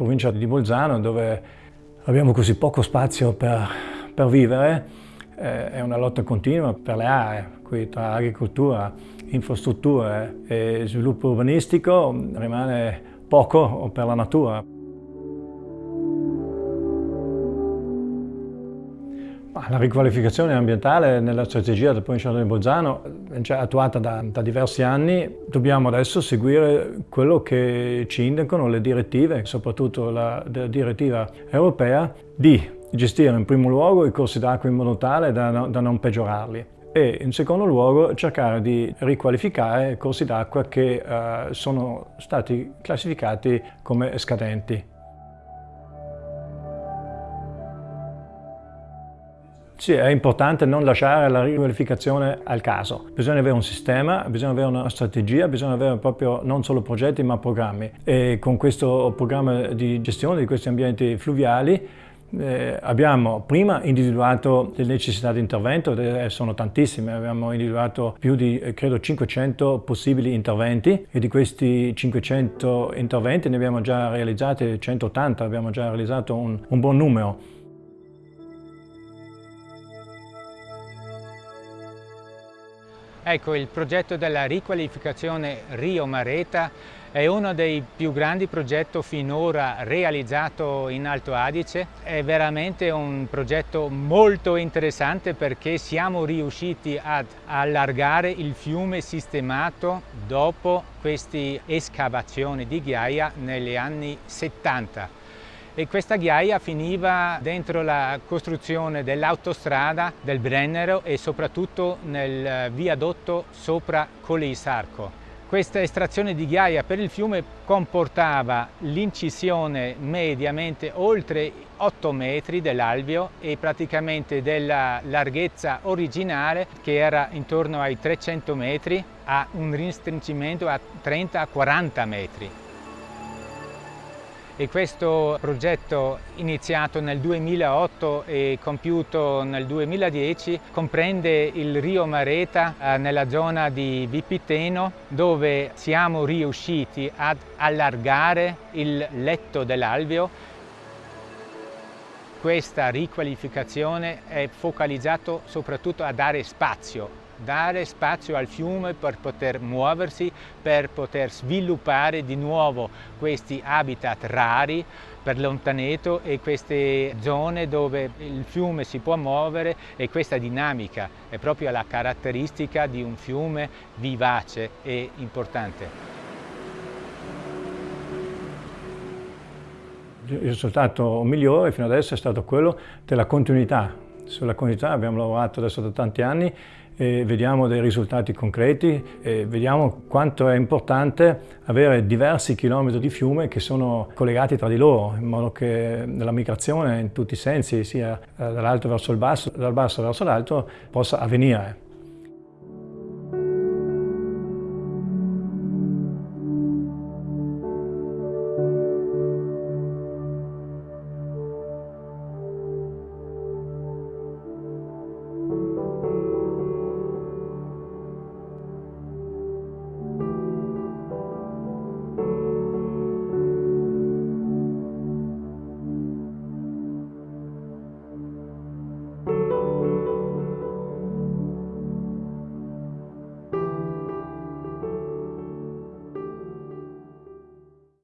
provincia di Bolzano dove abbiamo così poco spazio per, per vivere, eh, è una lotta continua per le aree, qui tra agricoltura, infrastrutture e sviluppo urbanistico rimane poco per la natura. La riqualificazione ambientale nella strategia del Provincia di Bolzano è già attuata da, da, diversi anni. Dobbiamo adesso seguire quello che ci indicano le direttive, soprattutto la, la direttiva europea, di gestire in primo luogo i corsi d'acqua in modo tale da, da non peggiorarli e in secondo luogo cercare di riqualificare corsi d'acqua che uh, sono stati classificati come scadenti. Sì, è importante non lasciare la riqualificazione al caso. Bisogna avere un sistema, bisogna avere una strategia, bisogna avere proprio non solo progetti ma programmi. E con questo programma di gestione di questi ambienti fluviali eh, abbiamo prima individuato le necessità di intervento, eh, sono tantissime, abbiamo individuato più di eh, credo 500 possibili interventi e di questi 500 interventi ne abbiamo già realizzati 180, abbiamo già realizzato un, un buon numero. Ecco, il progetto della riqualificazione Rio Mareta è uno dei più grandi progetti finora realizzato in Alto Adige. È veramente un progetto molto interessante perché siamo riusciti ad allargare il fiume sistemato dopo queste escavazioni di ghiaia negli anni 70 e questa ghiaia finiva dentro la costruzione dell'autostrada del Brennero e soprattutto nel viadotto sopra Colisarco. Questa estrazione di ghiaia per il fiume comportava l'incisione mediamente oltre 8 metri dell'alveo e praticamente della larghezza originale che era intorno ai 300 metri a un restringimento a 30-40 metri e questo progetto iniziato nel 2008 e compiuto nel 2010 comprende il Rio Mareta eh, nella zona di Vipiteno dove siamo riusciti ad allargare il letto dell'alveo. Questa riqualificazione è focalizzata soprattutto a dare spazio dare spazio al fiume per poter muoversi, per poter sviluppare di nuovo questi habitat rari per l'ontaneto e queste zone dove il fiume si può muovere e questa dinamica è proprio la caratteristica di un fiume vivace e importante. Il risultato migliore fino adesso è stato quello della continuità. Sulla continuità abbiamo lavorato adesso da tanti anni e vediamo dei risultati concreti e vediamo quanto è importante avere diversi chilometri di fiume che sono collegati tra di loro in modo che la migrazione in tutti i sensi, sia dall'alto verso il basso, dal basso verso l'alto, possa avvenire.